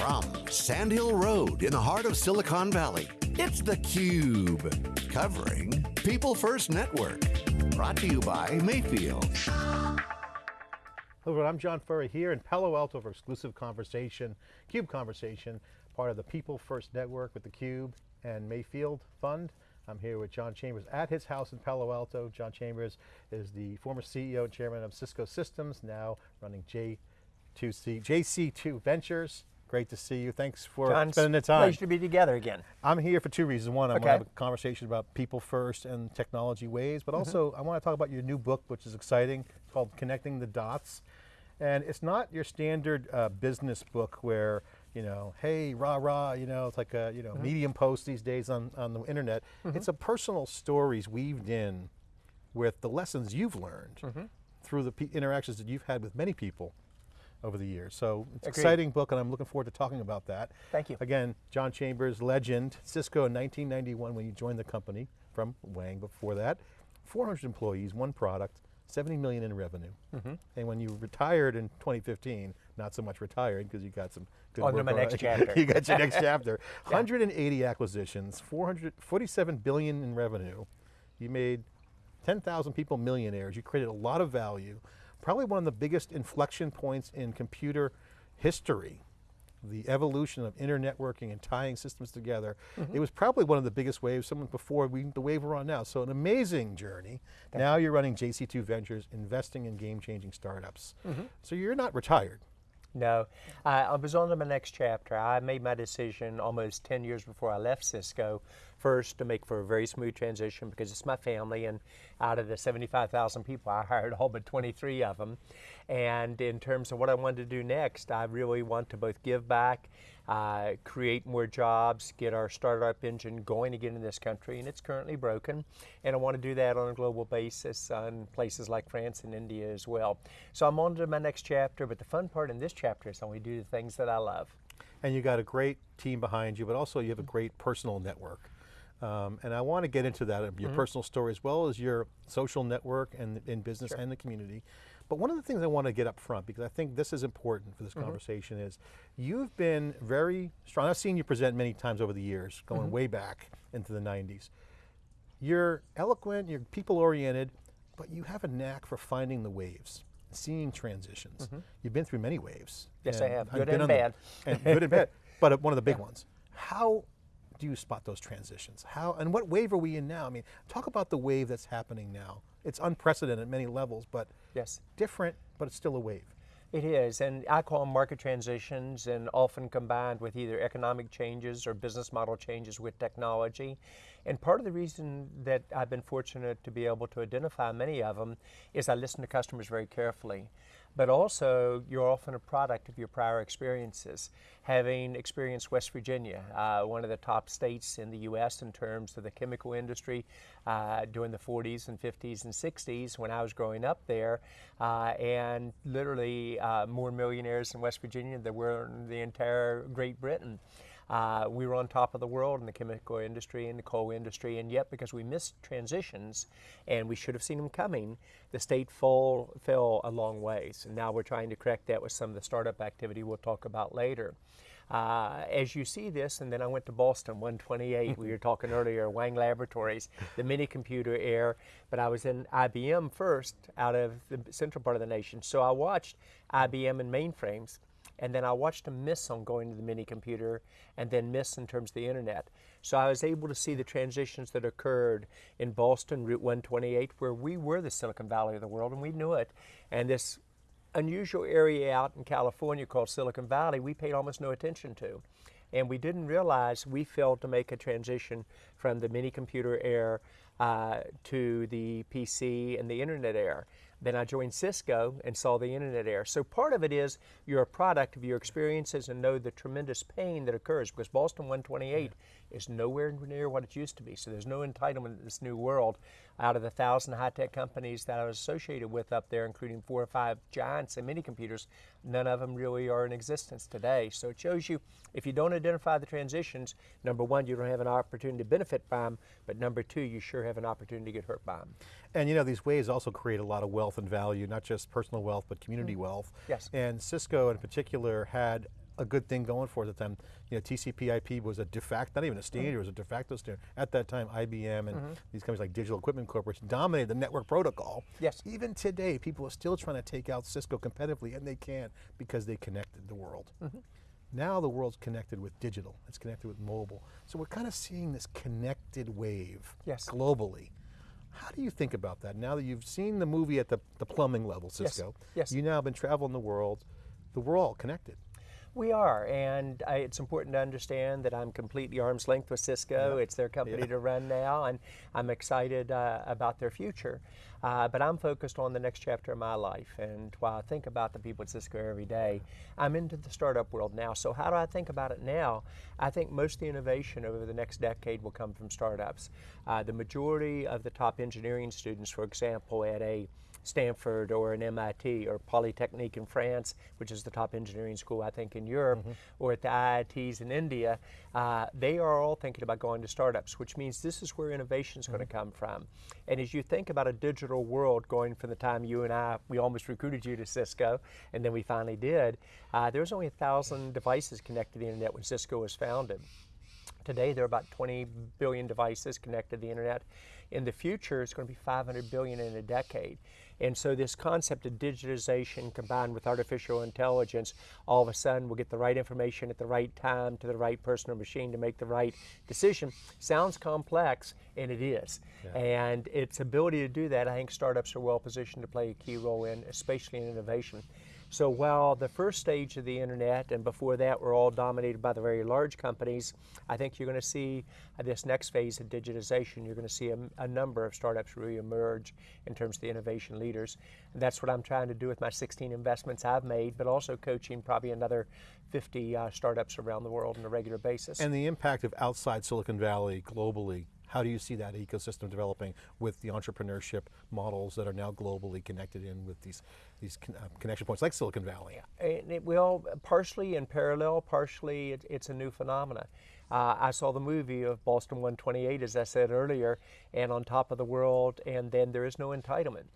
From Sand Hill Road in the heart of Silicon Valley, it's theCUBE. Covering People First Network. Brought to you by Mayfield. Hello, everyone, I'm John Furrier here in Palo Alto for exclusive conversation, CUBE Conversation, part of the People First Network with theCUBE and Mayfield Fund. I'm here with John Chambers at his house in Palo Alto. John Chambers is the former CEO and chairman of Cisco Systems, now running J2C, JC2 Ventures. Great to see you. Thanks for John, spending the time. Pleasure to be together again. I'm here for two reasons. One, I okay. want to have a conversation about people first and technology ways, but also mm -hmm. I want to talk about your new book, which is exciting, called Connecting the Dots. And it's not your standard uh, business book where, you know, hey, rah, rah, you know, it's like a, you know, mm -hmm. medium post these days on, on the internet. Mm -hmm. It's a personal stories weaved in with the lessons you've learned mm-hmm. through the interactions that you've had with many people over the years. So it's an exciting book and I'm looking forward to talking about that. Thank you. Again, John Chambers, legend, Cisco in 1991 when you joined the company from Wang before that. 400 employees, one product, 70 million in revenue. Mm -hmm. And when you retired in 2015, not so much retired because you got some good On work. my next chapter. you got your next chapter. 180 acquisitions, 447 billion in revenue. You made 10,000 people millionaires. You created a lot of value probably one of the biggest inflection points in computer history the evolution of internetworking and tying systems together. Mm -hmm. It was probably one of the biggest waves, someone before we, the wave we're on now. So an amazing journey. Thank now you. you're running JC2 Ventures, investing in game-changing startups. Mm -hmm. So you're not retired. No, I was on to my next chapter. I made my decision almost 10 years before I left Cisco, first to make for a very smooth transition because it's my family and out of the 75,000 people I hired all but 23 of them. And in terms of what I wanted to do next, I really want to both give back uh, create more jobs, get our startup engine going again in this country, and it's currently broken. And I want to do that on a global basis in places like France and India as well. So I'm on to my next chapter, but the fun part in this chapter is I we do the things that I love. And you got a great team behind you, but also you have a great personal network. Um, and I want to get into that, your mm -hmm. personal story as well as your social network and in business sure. and the community. But one of the things I want to get up front, because I think this is important for this mm -hmm. conversation, is you've been very strong. I've seen you present many times over the years, going mm -hmm. way back into the 90s. You're eloquent, you're people oriented, but you have a knack for finding the waves, seeing transitions. Mm -hmm. You've been through many waves. Yes, I have, good and bad. The, and good and bad, but one of the big yeah. ones. How do you spot those transitions? How, and what wave are we in now? I mean, talk about the wave that's happening now it's unprecedented at many levels, but yes. different, but it's still a wave. It is, and I call them market transitions and often combined with either economic changes or business model changes with technology. And part of the reason that I've been fortunate to be able to identify many of them is I listen to customers very carefully but also you're often a product of your prior experiences. Having experienced West Virginia, uh, one of the top states in the U.S. in terms of the chemical industry uh, during the 40s and 50s and 60s when I was growing up there, uh, and literally uh, more millionaires in West Virginia than were in the entire Great Britain. Uh, we were on top of the world in the chemical industry and the coal industry, and yet because we missed transitions and we should have seen them coming, the state fall, fell a long ways. And now we're trying to correct that with some of the startup activity we'll talk about later. Uh, as you see this, and then I went to Boston 128, we were talking earlier, Wang Laboratories, the mini computer air, but I was in IBM first out of the central part of the nation. So I watched IBM and mainframes and then I watched them miss on going to the mini computer and then miss in terms of the internet. So I was able to see the transitions that occurred in Boston, Route 128, where we were the Silicon Valley of the world and we knew it. And this unusual area out in California called Silicon Valley, we paid almost no attention to. And we didn't realize we failed to make a transition from the mini computer era uh, to the PC and the internet era. Then I joined Cisco and saw the internet era. So part of it is you're a product of your experiences and know the tremendous pain that occurs because Boston 128 yeah. is nowhere near what it used to be. So there's no entitlement in this new world. Out of the thousand high-tech companies that I was associated with up there, including four or five giants and mini computers, none of them really are in existence today. So it shows you if you don't identify the transitions, number one, you don't have an opportunity to benefit by them, but number two, you sure have an opportunity to get hurt by them. And you know, these ways also create a lot of wealth and value, not just personal wealth, but community mm. wealth. Yes. And Cisco in particular had a good thing going for it at the time. You know, TCP/IP was a de facto, not even a standard, mm -hmm. it was a de facto standard. At that time, IBM and mm -hmm. these companies like Digital Equipment Corporation dominated the network protocol. Yes. Even today, people are still trying to take out Cisco competitively, and they can't because they connected the world. Mm -hmm. Now the world's connected with digital, it's connected with mobile. So we're kind of seeing this connected wave yes. globally. How do you think about that? Now that you've seen the movie at the, the plumbing level, Cisco, yes. yes. you now have been traveling the world, the we're all connected. We are, and I, it's important to understand that I'm completely arm's length with Cisco. Yeah. It's their company yeah. to run now, and I'm excited uh, about their future. Uh, but I'm focused on the next chapter of my life, and while I think about the people at Cisco every day, I'm into the startup world now. So how do I think about it now? I think most of the innovation over the next decade will come from startups. Uh, the majority of the top engineering students, for example, at a Stanford or an MIT or Polytechnique in France, which is the top engineering school I think in Europe, mm -hmm. or at the IITs in India, uh, they are all thinking about going to startups, which means this is where innovation is mm -hmm. going to come from. And as you think about a digital world going from the time you and I, we almost recruited you to Cisco, and then we finally did, uh, there was only a thousand devices connected to the internet when Cisco was founded. Today, there are about 20 billion devices connected to the internet. In the future, it's going to be 500 billion in a decade. And so this concept of digitization combined with artificial intelligence, all of a sudden we'll get the right information at the right time to the right person or machine to make the right decision. Sounds complex, and it is. Yeah. And its ability to do that, I think startups are well positioned to play a key role in, especially in innovation. So while the first stage of the internet and before that were all dominated by the very large companies, I think you're going to see uh, this next phase of digitization, you're going to see a, a, number of startups really emerge in terms of the innovation leaders. And that's what I'm trying to do with my 16 investments I've made, but also coaching probably another 50 uh, startups around the world on a regular basis. And the impact of outside Silicon Valley globally how do you see that ecosystem developing with the entrepreneurship models that are now globally connected in with these, these con uh, connection points like Silicon Valley? And it will, partially in parallel, partially it, it's a new phenomenon. Uh, I saw the movie of Boston 128, as I said earlier, and on top of the world, and then there is no entitlement.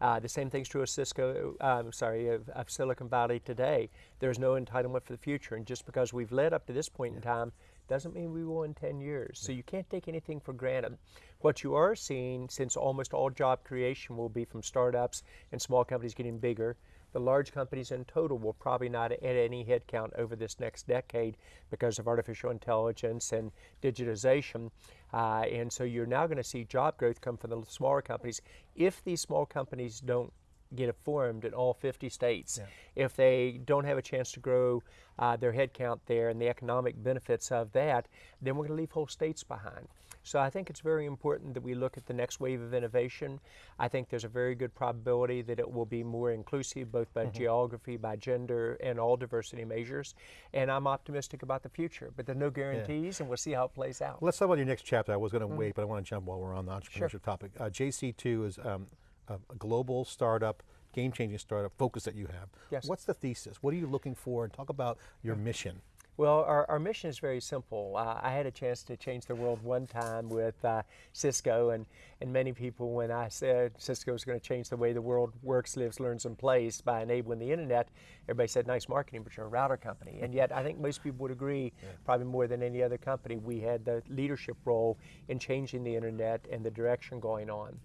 Uh, the same thing's true of Cisco, um, sorry, of, of, Silicon Valley today. There's no entitlement for the future, and just because we've led up to this point in time doesn't mean we will in 10 years. So you can't take anything for granted. What you are seeing, since almost all job creation will be from startups and small companies getting bigger, the large companies in total will probably not add any headcount over this next decade because of artificial intelligence and digitization. Uh, and so you're now going to see job growth come from the smaller companies. If these small companies don't get it formed in all 50 states. Yeah. If they don't have a chance to grow uh, their headcount there and the economic benefits of that, then we're going to leave whole states behind. So I think it's very important that we look at the next wave of innovation. I think there's a very good probability that it will be more inclusive both by mm -hmm. geography, by gender, and all diversity measures. And I'm optimistic about the future, but there are no guarantees, yeah. and we'll see how it plays out. Let's talk about your next chapter. I was going to mm -hmm. wait, but I want to jump while we're on the entrepreneurship sure. topic. Uh, JC2 is um, a, a global startup, game-changing startup focus that you have. Yes. What's the thesis? What are you looking for? And talk about your mission. Well, our, our mission is very simple. Uh, I had a chance to change the world one time with uh, Cisco, and, and many people, when I said Cisco is going to change the way the world works, lives, learns, and plays by enabling the internet, everybody said, nice marketing, but you're a router company. And yet, I think most people would agree, yeah. probably more than any other company, we had the leadership role in changing the internet and the direction going on.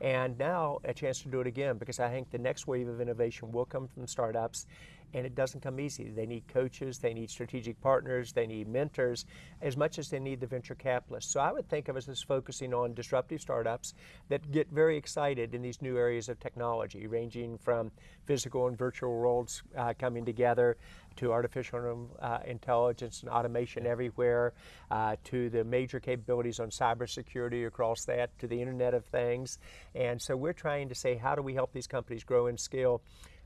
And now a chance to do it again because I think the next wave of innovation will come from startups and it doesn't come easy. They need coaches, they need strategic partners, they need mentors, as much as they need the venture capitalists. So I would think of us as focusing on disruptive startups that get very excited in these new areas of technology, ranging from physical and virtual worlds uh, coming together to artificial uh, intelligence and automation everywhere, uh, to the major capabilities on cybersecurity across that, to the Internet of Things. And so we're trying to say, how do we help these companies grow and scale?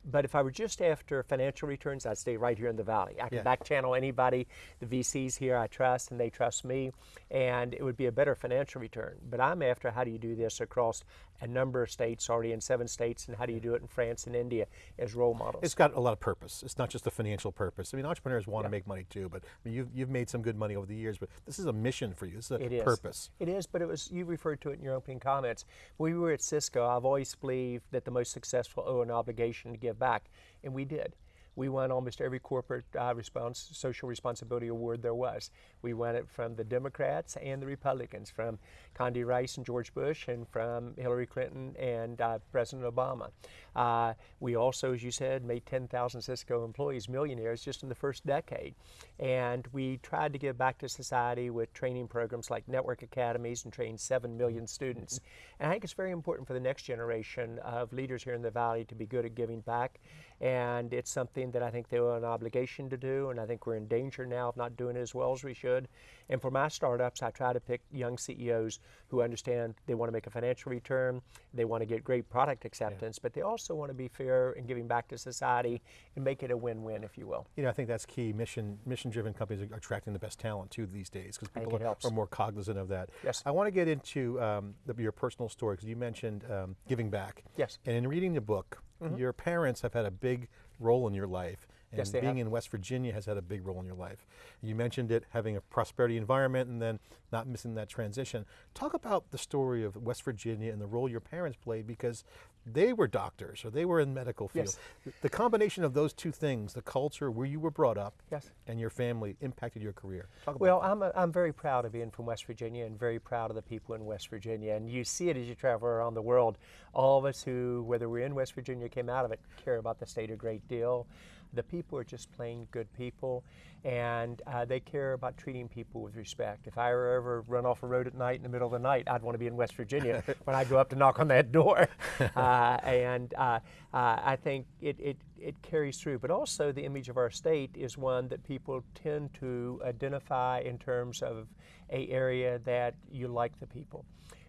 But if I were just after financial returns, I'd stay right here in the Valley. I can yeah. back channel anybody. The VCs here I trust and they trust me, and it would be a better financial return. But I'm after how do you do this across a number of states, already in seven states, and how do you do it in France and India as role models? It's got a lot of purpose. It's not just a financial purpose. I mean, entrepreneurs want yeah. to make money too, but I mean, you've, you've made some good money over the years, but this is a mission for you. It's a it is. purpose. It is, but it was, you referred to it in your opening comments. When we were at Cisco, I've always believed that the most successful owe an obligation to give back, and we did We won almost every corporate uh, response, social responsibility award there was. We won it from the Democrats and the Republicans, from Condi Rice and George Bush, and from Hillary Clinton and uh, President Obama. Uh, we also, as you said, made 10,000 Cisco employees millionaires just in the first decade. And we tried to give back to society with training programs like network academies and trained 7 million students. And I think it's very important for the next generation of leaders here in the Valley to be good at giving back and it's something that I think they have an obligation to do, and I think we're in danger now of not doing it as well as we should. And for my startups, I try to pick young CEOs who understand they want to make a financial return, they want to get great product acceptance, yeah. but they also want to be fair in giving back to society and make it a win-win, if you will. You know, I think that's key. Mission mission-driven companies are attracting the best talent too these days because people are, are, more cognizant of that. Yes. I want to get into um, the, your personal story because you mentioned um, giving back. Yes. And in reading the book, Mm -hmm. Your parents have had a big role in your life. And yes, being have. in West Virginia has had a big role in your life. You mentioned it having a prosperity environment and then not missing that transition. Talk about the story of West Virginia and the role your parents played because they were doctors or they were in medical field. Yes. The combination of those two things, the culture where you were brought up yes. and your family impacted your career. well, I'm, a, I'm very proud of being from West Virginia and very proud of the people in West Virginia. And you see it as you travel around the world. All of us who, whether we're in West Virginia, came out of it, care about the state a great deal. The people are just plain good people, and uh, they care about treating people with respect. If I were ever run off a road at night in the middle of the night, I'd want to be in West Virginia when I go up to knock on that door. Uh, and uh, uh, I think it, it, it carries through. But also, the image of our state is one that people tend to identify in terms of a area that you like the people.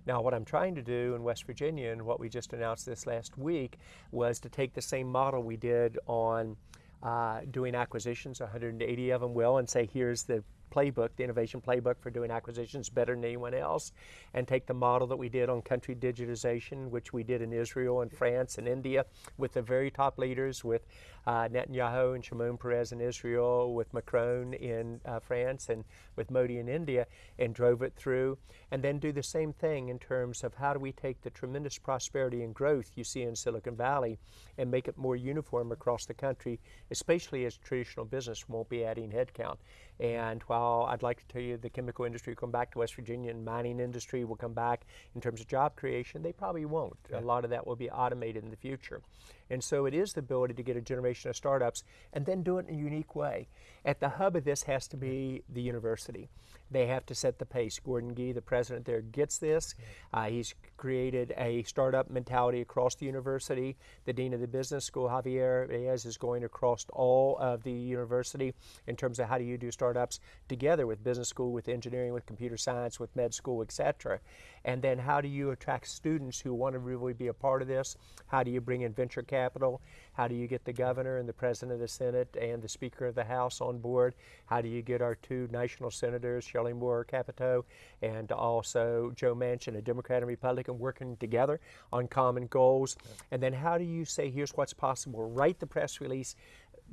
Now, what I'm trying to do in West Virginia and what we just announced this last week was to take the same model we did on uh, doing acquisitions, 180 of them will, and say, here's the playbook, the innovation playbook for doing acquisitions better than anyone else, and take the model that we did on country digitization, which we did in Israel and France and India with the very top leaders, with uh, Netanyahu and Shimon Peres in Israel, with Macron in uh, France, and with Modi in India, and drove it through. And then do the same thing in terms of how do we take the tremendous prosperity and growth you see in Silicon Valley and make it more uniform across the country, especially as traditional business won't be adding headcount. And while I'd like to tell you the chemical industry will come back to West Virginia and mining industry will come back in terms of job creation, they probably won't. A lot of that will be automated in the future. And so it is the ability to get a generation of startups and then do it in a unique way. At the hub of this has to be the university. They have to set the pace. Gordon Gee, the president there, gets this. Uh, he's created a startup mentality across the university. The dean of the business school, Javier Reyes, is going across all of the university in terms of how do you do startups together with business school, with engineering, with computer science, with med school, etc. And then how do you attract students who want to really be a part of this? How do you bring in venture capital? How do you get the governor and the president of the Senate and the Speaker of the House on board? How do you get our two national senators, Shelley Moore Capito and also Joe Manchin, a Democrat and Republican, working together on common goals? And then how do you say, here's what's possible? Write the press release,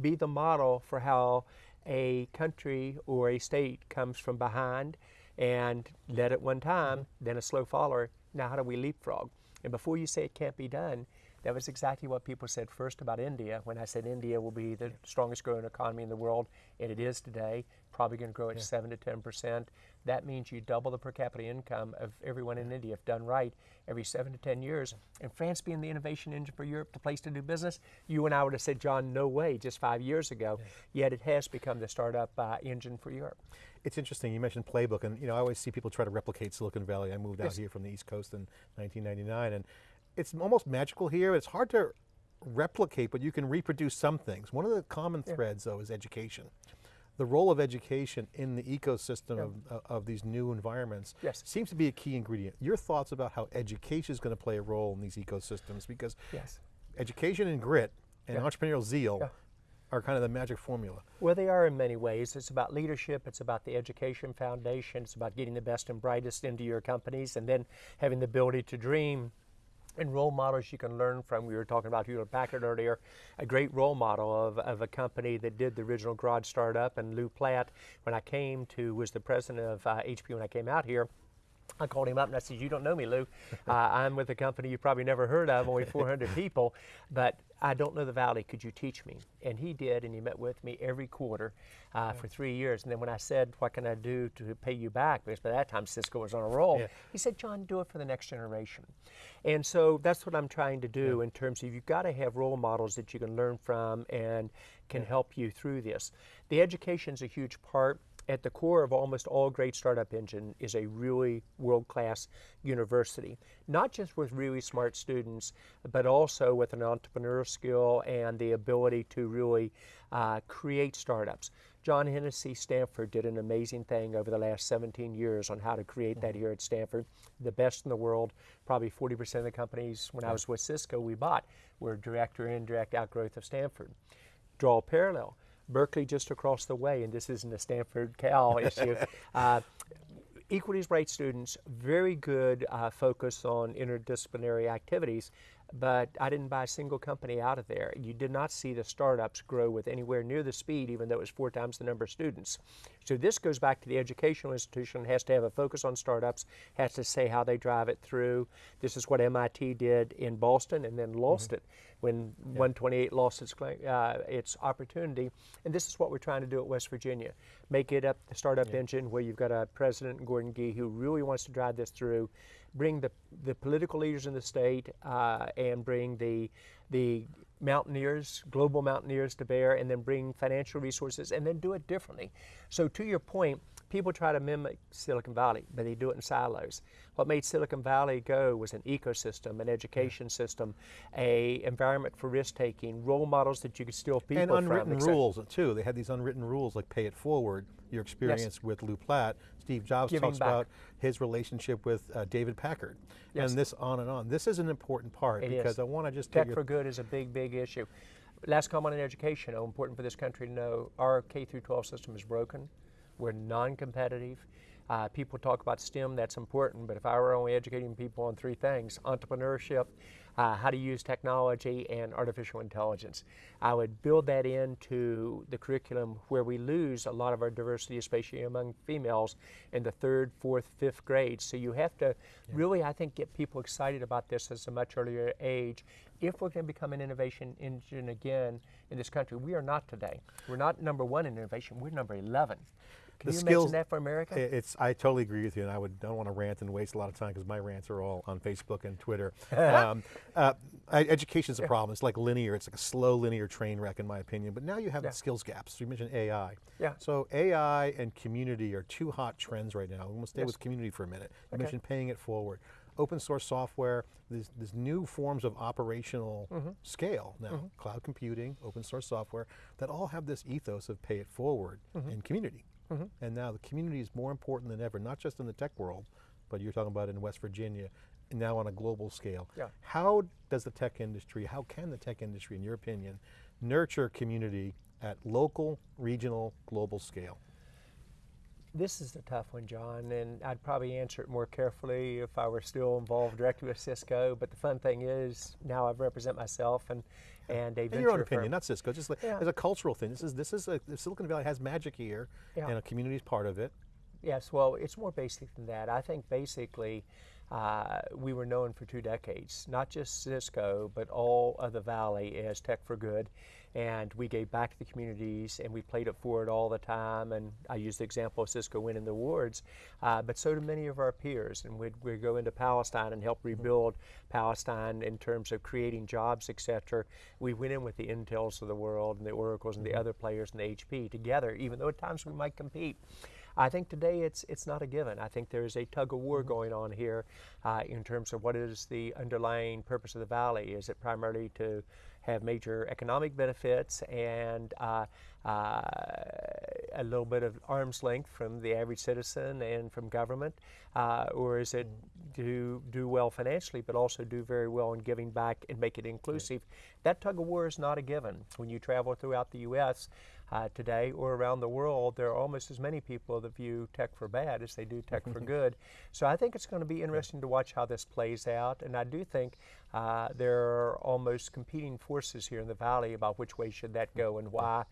be the model for how a country or a state comes from behind and led at one time, mm-hmm. then a slow follower. Now, how do we leapfrog? And before you say it can't be done, that was exactly what people said first about India when I said India will be the strongest growing economy in the world, and it is today, probably going to grow at yeah. 7 to 10 percent. That means you double the per capita income of everyone in India if done right every 7 to 10 years. And France being the innovation engine for Europe, the place to do business, you and I would have said, John, no way, just five years ago. Yeah. Yet it has become the startup uh, engine for Europe. It's interesting, you mentioned playbook, and you know, I always see people try to replicate Silicon Valley. I moved yes. out here from the East Coast in 1999, and it's almost magical here. It's hard to replicate, but you can reproduce some things. One of the common yeah. threads, though, is education. The role of education in the ecosystem yeah. of, uh, of these new environments yes. seems to be a key ingredient. Your thoughts about how education is going to play a role in these ecosystems, because yes. education and grit and yeah. entrepreneurial zeal are kind of the magic formula. Well, they are in many ways. It's about leadership, it's about the education foundation, it's about getting the best and brightest into your companies, and then having the ability to dream and role models you can learn from. We were talking about Hewlett Packard earlier, a great role model of, of a company that did the original garage startup. And Lew Platt, when I came to, was the president of uh, HP when I came out here. I called him up and I said, "You don't know me, Lew. Uh, I'm with a company you probably never heard of, only 400 people, but I don't know the valley. Could you teach me?" And he did, and he met with me every quarter uh, for three years. And then when I said, "What can I do to pay you back?" because by that time Cisco was on a roll, Yeah. he said, "John, do it for the next generation." And so that's what I'm trying to do in terms of you've got to have role models that you can learn from and can help you through this. The education is a huge part at the core of almost all great startup engine is a really world-class university not just with really smart students but also with an entrepreneurial skill and the ability to really uh, create startups. John hennessy stanford did an amazing thing over the last 17 years on how to create that here at stanford. The best in the world probably 40% of the companies when i was with cisco we bought were direct or indirect outgrowth of stanford. Draw a parallel Berkeley just across the way, and this isn't a Stanford Cal issue. Uh, as bright students, very good uh, focus on interdisciplinary activities, but I didn't buy a single company out of there. You did not see the startups grow with anywhere near the speed, even though it was four times the number of students. So this goes back to the educational institution, has to have a focus on startups, has to say how they drive it through. This is what MIT did in Boston and then lost it when 128 lost its, uh, its opportunity. And this is what we're trying to do at West Virginia. Make it up the startup engine where you've got a president, Gordon Gee, who really wants to drive this through, bring the, the political leaders in the state uh, and bring the, the mountaineers, global mountaineers to bear, and then bring financial resources and then do it differently. So to your point, people try to mimic Silicon Valley, but they do it in silos. What made Silicon Valley go was an ecosystem, an education system, a environment for risk taking, role models that you could steal people and unwritten cetera. rules too. They had these unwritten rules like pay it forward. Your experience with Lew Platt, Steve Jobs Giving talks back. about his relationship with uh, David Packard, Yes. and this on and on. This is an important part It because is. I want to just Tech for good is a big, big issue. Last comment on education, oh, important for this country to know, our K through 12 system is broken. We're non-competitive. Uh, people talk about STEM, that's important, but if I were only educating people on three things, entrepreneurship, uh, how to use technology, and artificial intelligence, I would build that into the curriculum where we lose a lot of our diversity, especially among females, in the third, fourth, fifth grades. So you have to really, I think, get people excited about this at a much earlier age. If we're going to become an innovation engine again in this country, we are not today. We're not number one in innovation. We're number 11. Can The you skills- imagine that for America? I- It's. I totally agree with you, and I would don't want to rant and waste a lot of time because my rants are all on Facebook and Twitter. um, uh, education is a problem. It's like linear. It's like a slow linear train wreck, in my opinion. But now you have Yeah. skills gaps. You mentioned AI. Yeah. So AI and community are two hot trends right now. I'm going to stay Yes. with community for a minute. You Okay. mentioned paying it forward. Open source software. these, there's new forms of operational Mm-hmm. scale now. Cloud computing, open source software that all have this ethos of pay it forward Mm-hmm. and community. Mm-hmm. And now the community is more important than ever, not just in the tech world, but you're talking about in West Virginia, and now on a global scale. Yeah. How does the tech industry, how can the tech industry, in your opinion, nurture community at local, regional, global scale? This is a tough one, John, and I'd probably answer it more carefully if I were still involved directly with Cisco. But the fun thing is, now I represent myself and and a In your own firm. opinion, not Cisco, just like, Yeah. as a cultural thing. This is this is a, Silicon Valley has magic here, Yeah. and a community is part of it. Yes, well, it's more basic than that. I think basically uh, we were known for two decades, not just Cisco, but all of the Valley as Tech for Good. And we gave back to the communities and we played it forward all the time. And I use the example of Cisco winning the awards, uh, but so do many of our peers. And we'd, we'd go into Palestine and help rebuild Palestine in terms of creating jobs, et cetera. We went in with the Intels of the world and the Oracles and the other players and the HP together, even though at times we might compete. I think today it's it's not a given. I think there is a tug of war going on here uh, in terms of what is the underlying purpose of the valley. Is it primarily to have major economic benefits and uh, uh, a little bit of arm's length from the average citizen and from government, uh, or is it to do well financially, but also do very well in giving back and make it inclusive? That tug of war is not a given. When you travel throughout the U.S. Uh, today or around the world, there are almost as many people that view tech for bad as they do tech for good. So I think it's going to be interesting to watch how this plays out. And I do think uh, there are almost competing forces here in the valley about which way should that go and why.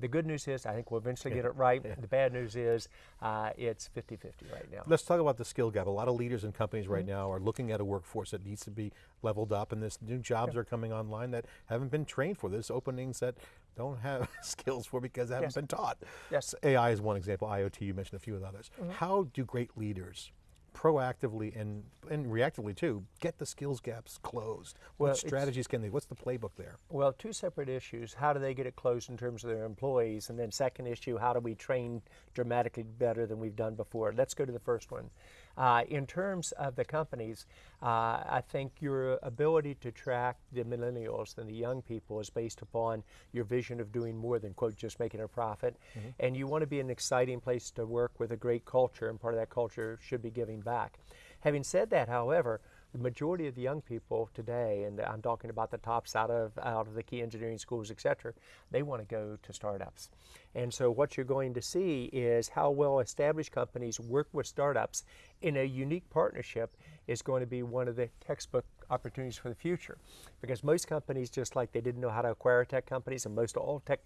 The good news is I think we'll eventually yeah. get it right. Yeah. The bad news is uh, it's 50-50 right now. Let's talk about the skill gap. A lot of leaders and companies right mm -hmm. now are looking at a workforce that needs to be leveled up and there's new jobs yeah. are coming online that haven't been trained for. There's openings that don't have skills for because they haven't yes. been taught. Yes. AI is one example, IoT, you mentioned a few of the others. Mm -hmm. How do great leaders proactively and, and reactively too, get the skills gaps closed? Well, what strategies can they, what's the playbook there? Well, two separate issues. How do they get it closed in terms of their employees? And then second issue, how do we train dramatically better than we've done before? Let's go to the first one. Uh, in terms of the companies, uh, I think your ability to track the millennials and the young people is based upon your vision of doing more than, quote, just making a profit. Mm -hmm. And you want to be an exciting place to work with a great culture, and part of that culture should be giving back. Having said that, however, the majority of the young people today, and I'm talking about the tops out of out of the key engineering schools, et cetera, they want to go to startups. And so what you're going to see is how well established companies work with startups in a unique partnership is going to be one of the textbook opportunities for the future. Because most companies, just like they didn't know how to acquire tech companies, and most all tech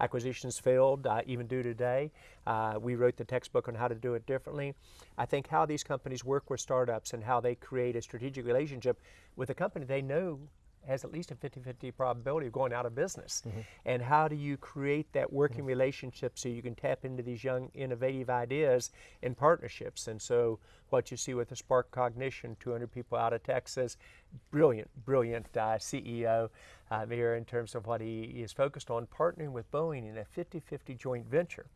acquisitions failed, uh, even do today. Uh, we wrote the textbook on how to do it differently. I think how these companies work with startups and how they create a strategic relationship with a company they know has at least a 50-50 probability of going out of business. Mm -hmm. And how do you create that working mm -hmm. relationship so you can tap into these young innovative ideas in partnerships? And so what you see with the SparkCognition, 200 people out of Texas, brilliant, brilliant uh, CEO uh, there in terms of what he is focused on, partnering with Boeing in a 50-50 joint venture.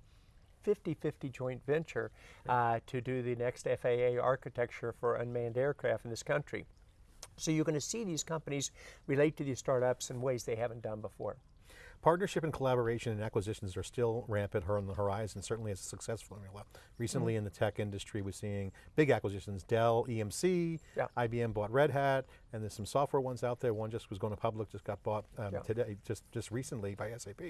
50-50 joint venture uh, to do the next FAA architecture for unmanned aircraft in this country. So you're going to see these companies relate to these startups in ways they haven't done before. Partnership and collaboration and acquisitions are still rampant on the horizon, certainly as a success formula. Recently mm -hmm. in the tech industry, we're seeing big acquisitions, Dell, EMC, yeah. IBM bought Red Hat, and there's some software ones out there. One just was going to public, just got bought um, yeah. today, just, just recently by SAP.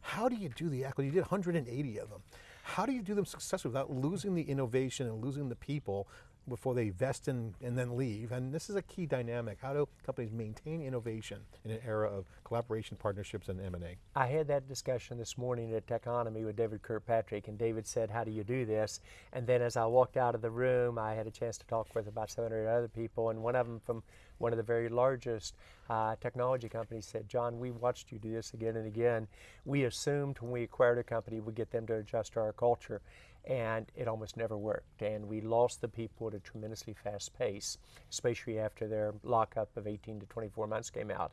How do you do the acquisition? You did 180 of them. How do you do them successfully without losing the innovation and losing the people before they vest in, and then leave. And this is a key dynamic. How do companies maintain innovation in an era of collaboration, partnerships, and M&A? I had that discussion this morning at Techonomy with David Kirkpatrick, and David said, how do you do this? And then as I walked out of the room, I had a chance to talk with about seven or eight other people, and one of them from one of the very largest uh, technology companies said, John, we watched you do this again and again. We assumed when we acquired a company, we'd get them to adjust to our culture and it almost never worked. And we lost the people at a tremendously fast pace, especially after their lockup of 18 to 24 months came out.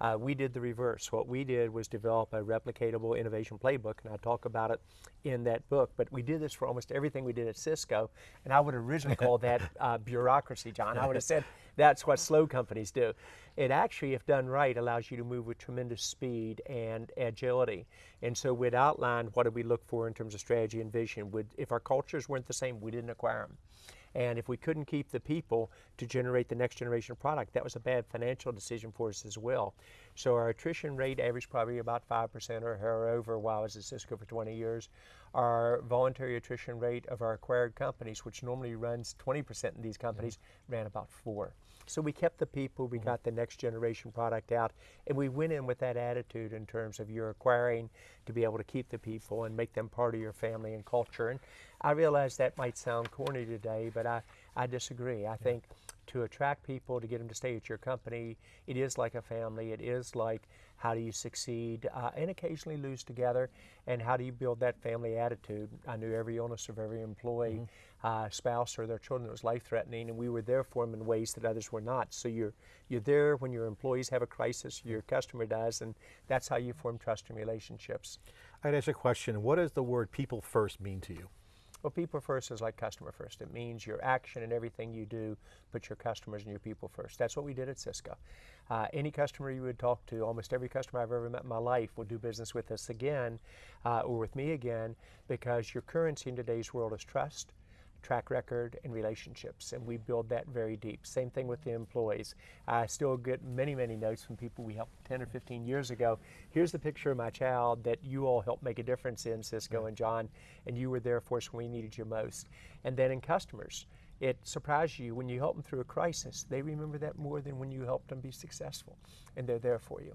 Uh, we did the reverse. What we did was develop a replicatable innovation playbook, and I talk about it in that book. But we did this for almost everything we did at Cisco, and I would originally call that uh, bureaucracy, John. I would have said that's what slow companies do. It actually, if done right, allows you to move with tremendous speed and agility. And so we'd outline what do we look for in terms of strategy and vision. Would, if our cultures weren't the same, we didn't acquire them. And if we couldn't keep the people to generate the next generation product, that was a bad financial decision for us as well. So our attrition rate averaged probably about 5% or over while I was at Cisco for 20 years. Our voluntary attrition rate of our acquired companies, which normally runs 20% in these companies, ran about 4 so we kept the people, we mm-hmm. got the next generation product out, and we went in with that attitude in terms of you're acquiring to be able to keep the people and make them part of your family and culture. And I realize that might sound corny today, but I, I disagree. I yeah. think to attract people, to get them to stay at your company, it is like a family. It is like how do you succeed uh, and occasionally lose together, and how do you build that family attitude? I knew every illness of every employee. Mm -hmm uh, spouse or their children that was life-threatening, and we were there for them in ways that others were not. So you're you're there when your employees have a crisis, your customer does, and that's how you form trust and relationships. I'd ask a question. What does the word "people first" mean to you? Well, people first is like customer first. It means your action and everything you do, put your customers and your people first. That's what we did at Cisco. Uh, any customer you would talk to, almost every customer I've ever met in my life will do business with us again uh, or with me again because your currency in today's world is trust track record, and relationships, and we build that very deep. Same thing with the employees. I still get many, many notes from people we helped 10 or 15 years ago. Here's the picture of my child that you all helped make a difference in, Cisco and John, and you were there for us when we needed you most. And then in customers, it surprises you when you help them through a crisis. They remember that more than when you helped them be successful, and they're there for you.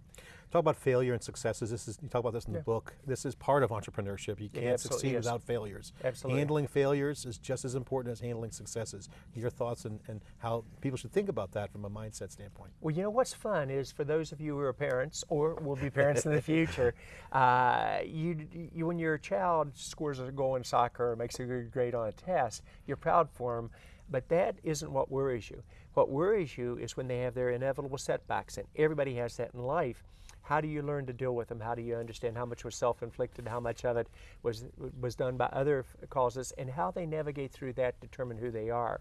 Talk about failure and successes. This is you talk about this in the book. This is part of entrepreneurship. You can't succeed is. without failures. Absolutely. Handling failures is just as important as handling successes. Your thoughts and, and how people should think about that from a mindset standpoint. Well, you know what's fun is for those of you who are parents or will be parents in the future, uh, you, you when your child scores a goal in soccer or makes a good grade on a test, you're proud for them. But that isn't what worries you. What worries you is when they have their inevitable setbacks, and everybody has that in life. How do you learn to deal with them? How do you understand how much was self-inflicted, how much of it was was done by other causes, and how they navigate through that determine who they are.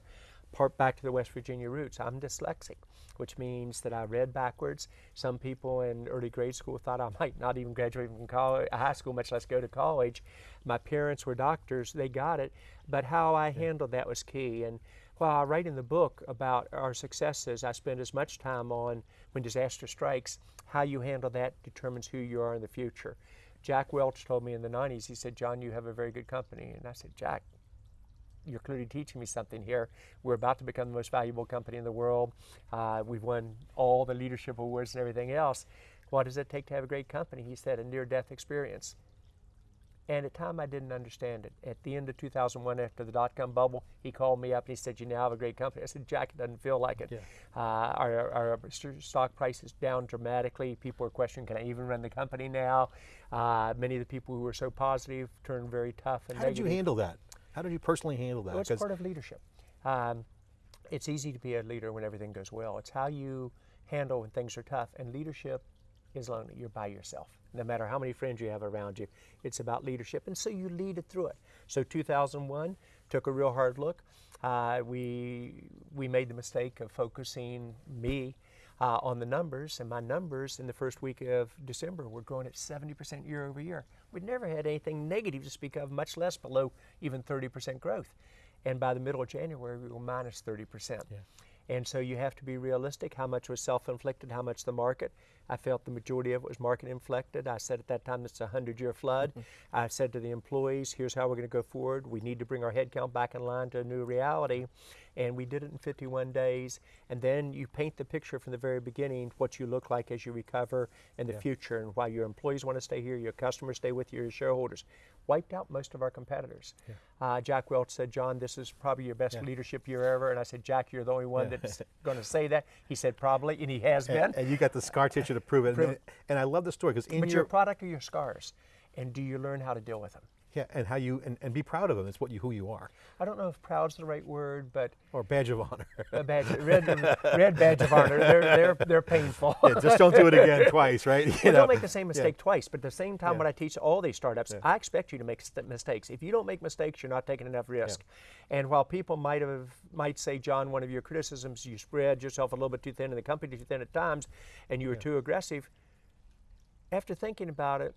Part back to the West Virginia roots. I'm dyslexic, which means that I read backwards. Some people in early grade school thought I might not even graduate from college, high school, much less go to college. My parents were doctors; they got it, but how I handled that was key. And while I write in the book about our successes, I spend as much time on when disaster strikes, how you handle that determines who you are in the future. Jack Welch told me in the 90s, he said, John, you have a very good company. And I said, Jack, you're clearly teaching me something here. We're about to become the most valuable company in the world. Uh, we've won all the leadership awards and everything else. What does it take to have a great company? He said, a near death experience. And at the time, I didn't understand it. At the end of 2001, after the dot com bubble, he called me up and he said, You now have a great company. I said, Jack, it doesn't feel like it. Yeah. Uh, our, our stock price is down dramatically. People are questioning, Can I even run the company now? Uh, many of the people who were so positive turned very tough and How did you handle that? How did you personally handle that? Well, it's part of leadership. Um, it's easy to be a leader when everything goes well. It's how you handle when things are tough. And leadership is lonely. You're by yourself. No matter how many friends you have around you, it's about leadership. And so you lead it through it. So 2001 took a real hard look. Uh, we we made the mistake of focusing me uh, on the numbers, and my numbers in the first week of December were growing at 70% year over year. We'd never had anything negative to speak of, much less below even 30% growth. And by the middle of January, we were minus 30%. And so you have to be realistic. How much was self-inflicted? How much the market? I felt the majority of it was market inflected. I said at that time it's a hundred-year flood. I said to the employees, "Here's how we're going to go forward. We need to bring our headcount back in line to a new reality." And we did it in 51 days. And then you paint the picture from the very beginning what you look like as you recover in the future, and why your employees want to stay here, your customers stay with you, your shareholders. Wiped out most of our competitors. Uh, Jack Welch said, "John, this is probably your best leadership year ever." And I said, "Jack, you're the only one that's going to say that." He said, "Probably," and he has been. and, and you got the scar tissue to prove it. Prove and, and I love the story because in But your your product are your scars, and do you learn how to deal with them? Yeah, and how you and, and be proud of them. It's what you who you are, I don't know if proud's the right word, but or badge of honor. a badge, red, red badge of honor. They're they're they're painful. Yeah, just don't do it again twice, right? You Well, know? don't make the same mistake twice. But at the same time, Yeah. when I teach all these startups, I expect you to make st- mistakes. If you don't make mistakes, you're not taking enough risk. And while people might have might say, John, one of your criticisms, you spread yourself a little bit too thin, and the company too thin at times, and you were too aggressive. After thinking about it,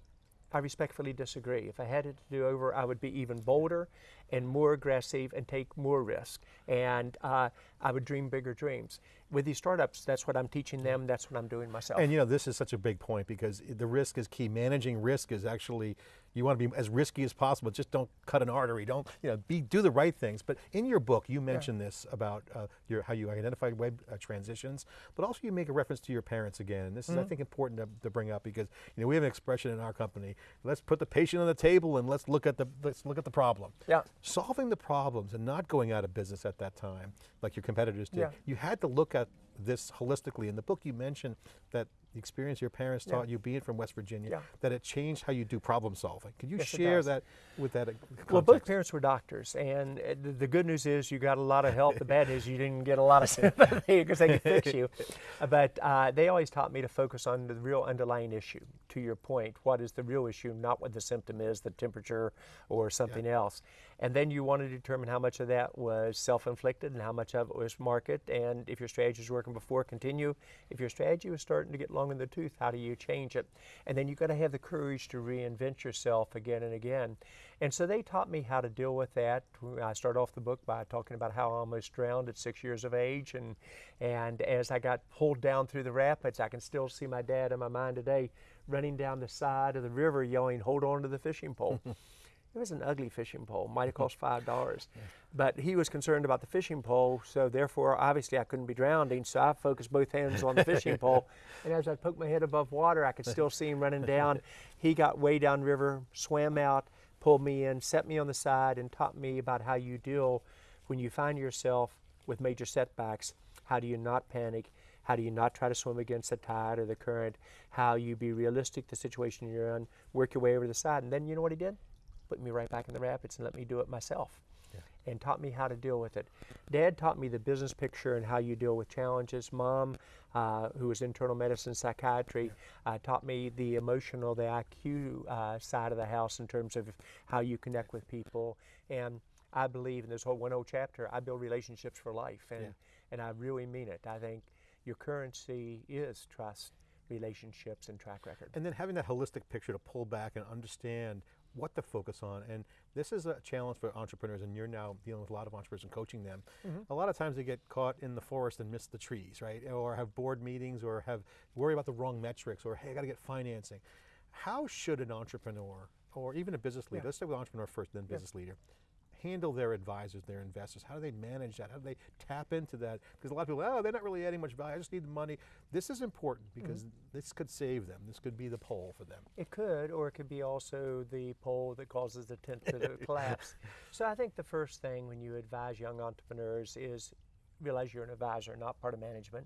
I respectfully disagree. If I had it to do over, I would be even bolder and more aggressive and take more risk. And uh, I would dream bigger dreams. With these startups, that's what I'm teaching them. That's what I'm doing myself. And you know, this is such a big point because the risk is key. Managing risk is actually you want to be as risky as possible. Just don't cut an artery. Don't you know? Be do the right things. But in your book, you mention this about uh, your how you identified web uh, transitions, but also you make a reference to your parents again. And this is, I think, important to, to bring up because you know we have an expression in our company. Let's put the patient on the table and let's look at the let's look at the problem. Yeah. Solving the problems and not going out of business at that time, like your competitors did. Yeah. You had to look at this holistically. In the book, you mentioned that the experience your parents taught you, being from West Virginia, Yeah. that it changed how you do problem solving. Could you Yes, share that with that? uh, Well, both parents were doctors, and uh, the- good news is you got a lot of help. The bad news you didn't get a lot of sympathy because they could fix you. But uh, they always taught me to focus on the real underlying issue. To your point, what is the real issue, not what the symptom is, the temperature or something else. And then you want to determine how much of that was self-inflicted and how much of it was market. And if your strategy was working before, continue. If your strategy was starting to get long in the tooth, how do you change it? And then you've got to have the courage to reinvent yourself again and again. And so they taught me how to deal with that. I start off the book by talking about how I almost drowned at six years of age. And, and as I got pulled down through the rapids, I can still see my dad in my mind today running down the side of the river yelling, hold on to the fishing pole. It was an ugly fishing pole. Might have mm-hmm. cost five dollars, but he was concerned about the fishing pole. So therefore, obviously, I couldn't be drowning. So I focused both hands on the fishing pole, and as I poked my head above water, I could still see him running down. He got way down river, swam out, pulled me in, set me on the side, and taught me about how you deal when you find yourself with major setbacks. How do you not panic? How do you not try to swim against the tide or the current? How you be realistic the situation you're in, work your way over the side, and then you know what he did? Put me right back in the rapids and let me do it myself. And taught me how to deal with it. Dad taught me the business picture and how you deal with challenges. Mom, uh, who was internal medicine psychiatry, uh, taught me the emotional, the IQ uh, side of the house in terms of how you connect with people. And I believe in this whole one old chapter, I build relationships for life. And, Yeah. and I really mean it. I think your currency is trust, relationships, and track record. And then having that holistic picture to pull back and understand what to focus on. And this is a challenge for entrepreneurs, and you're now dealing with a lot of entrepreneurs and coaching them. Mm-hmm. A lot of times they get caught in the forest and miss the trees, right? Or have board meetings or have worry about the wrong metrics or, hey, I got to get financing. How should an entrepreneur or even a business leader, Yeah. let's say with entrepreneur first, then business leader, handle their advisors, their investors? How do they manage that? How do they tap into that? Because a lot of people, oh, they're not really adding much value. I just need the money. This is important because this could save them. This could be the pole for them. It could, or it could be also the pole that causes the tent to collapse. So I think the first thing when you advise young entrepreneurs is realize you're an advisor, not part of management.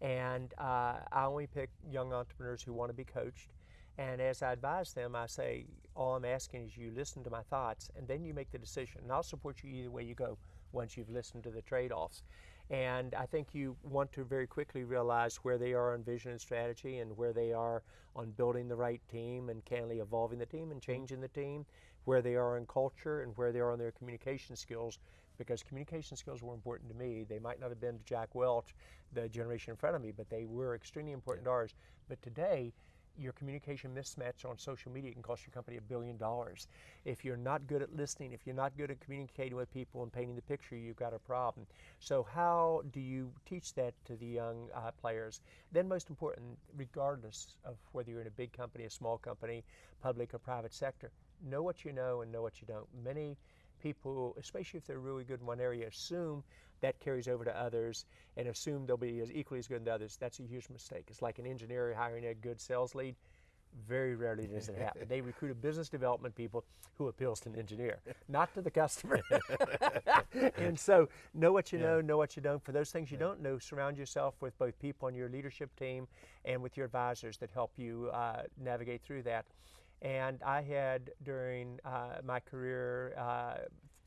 And uh, I only pick young entrepreneurs who want to be coached. And as I advise them, I say, all I'm asking is you listen to my thoughts and then you make the decision. And I'll support you either way you go once you've listened to the trade offs. And I think you want to very quickly realize where they are on vision and strategy and where they are on building the right team and candidly evolving the team and mm-hmm. changing the team, where they are in culture and where they are on their communication skills. Because communication skills were important to me. They might not have been to Jack Welch, the generation in front of me, but they were extremely important to ours. But today, your communication mismatch on social media can cost your company a billion dollars. If you're not good at listening, if you're not good at communicating with people and painting the picture, you've got a problem. So, how do you teach that to the young uh, players? Then, most important, regardless of whether you're in a big company, a small company, public or private sector, know what you know and know what you don't. Many people, especially if they're really good in one area, assume that carries over to others and assume they'll be as equally as good as others. That's a huge mistake. It's like an engineer hiring a good sales lead. Very rarely does it happen. they recruit a business development people who appeals to an engineer, not to the customer. and so, know what you know, know what you don't. For those things you don't know, surround yourself with both people on your leadership team and with your advisors that help you uh, navigate through that. And I had during uh, my career uh,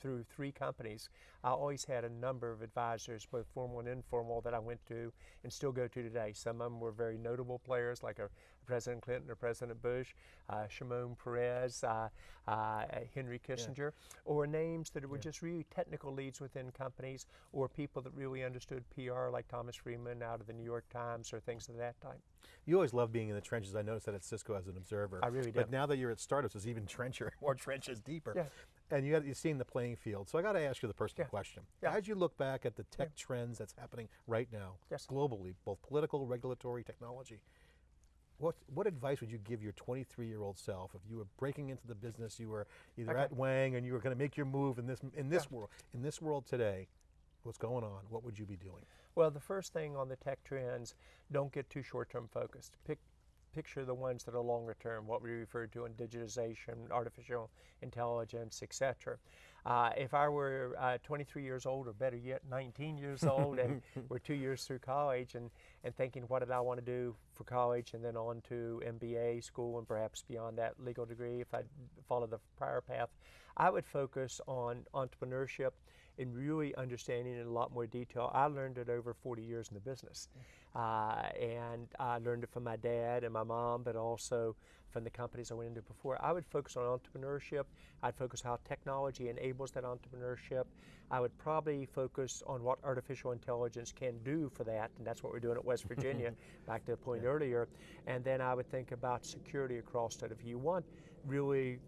through three companies, I always had a number of advisors, both formal and informal, that I went to and still go to today. Some of them were very notable players, like a President Clinton or President Bush, uh, Shimon Peres, uh, uh, Henry Kissinger, or names that were just really technical leads within companies, or people that really understood PR, like Thomas Friedman out of the New York Times, or things of that type. You always love being in the trenches. I noticed that at Cisco as an observer. I really do. But now that you're at startups, it's even trencher, more trenches, deeper. Yeah. And you got, you've seen the playing field. So I got to ask you the personal Yeah. question. Yeah. As you look back at the tech trends that's happening right now, Yes. globally, both political, regulatory, technology, what, what advice would you give your 23 year old self if you were breaking into the business, you were either Okay. at Wang and you were going to make your move in this, in this world, in this world today, what's going on? What would you be doing? Well, the first thing on the tech trends, don't get too short-term focused. Pick, picture the ones that are longer term, what we refer to in digitization, artificial intelligence, etc. Uh, if I were uh, 23 years old, or better yet, 19 years old, and we're two years through college, and, and thinking, what did I want to do for college, and then on to MBA school, and perhaps beyond that, legal degree, if I followed the prior path, I would focus on entrepreneurship and really understanding in a lot more detail. I learned it over 40 years in the business. Uh, and I learned it from my dad and my mom, but also from the companies I went into before. I would focus on entrepreneurship. I'd focus how technology enables that entrepreneurship. I would probably focus on what artificial intelligence can do for that, and that's what we're doing at West Virginia, back to the point earlier. And then I would think about security across it. If you want really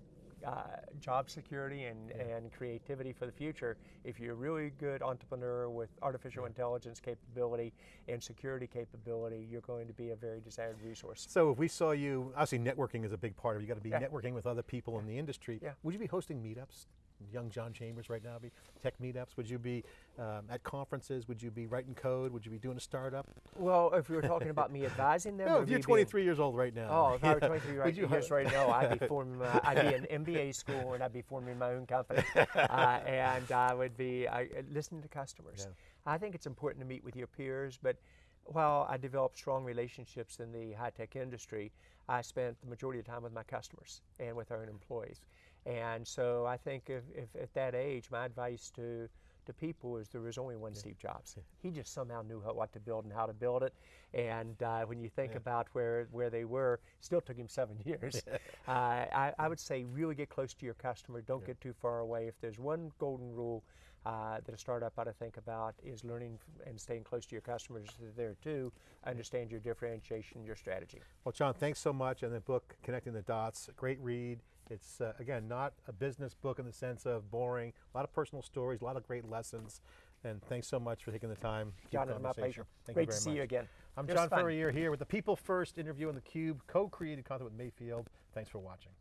uh, job security and, and creativity for the future, if you're a really good entrepreneur with artificial intelligence capability and security capability, you're going to be a very desired resource. So if we saw you, obviously networking is a big part of it. You got to be Yeah. networking with other people in the industry. Yeah. Would you be hosting meetups? Young John Chambers right now, be tech meetups. Would you be um, at conferences? Would you be writing code? Would you be doing a startup? Well, if you were talking about me advising them, No, if you're me being- 23 years old right now. Oh, if I were yeah, 23 would right, years right now, I'd be forming, my, I'd be in MBA school and I'd be forming my own company, uh, and I would be I, listening to customers. Yeah. I think it's important to meet with your peers, but while I developed strong relationships in the high tech industry, I spent the majority of the time with my customers and with our own employees. And so I think if, if at that age, my advice to to people is there was only one Steve Jobs. He just somehow knew how, what to build and how to build it. And uh, when you think about where, where they were, still took him seven years. uh, I, I would say really get close to your customer. Don't get too far away. If there's one golden rule uh, that a startup ought to think about is learning and staying close to your customers there too. Understand your differentiation, your strategy. Well, John, thanks so much. And the book, Connecting the Dots, great read. It's, uh, again, not a business book in the sense of boring, a lot of personal stories, a lot of great lessons. And thanks so much for taking the time. John, it's my pleasure. Thank Great you very to see much. you again. I'm John fun. Furrier here with the People First interview on theCUBE, co-created content with Mayfield. Thanks for watching.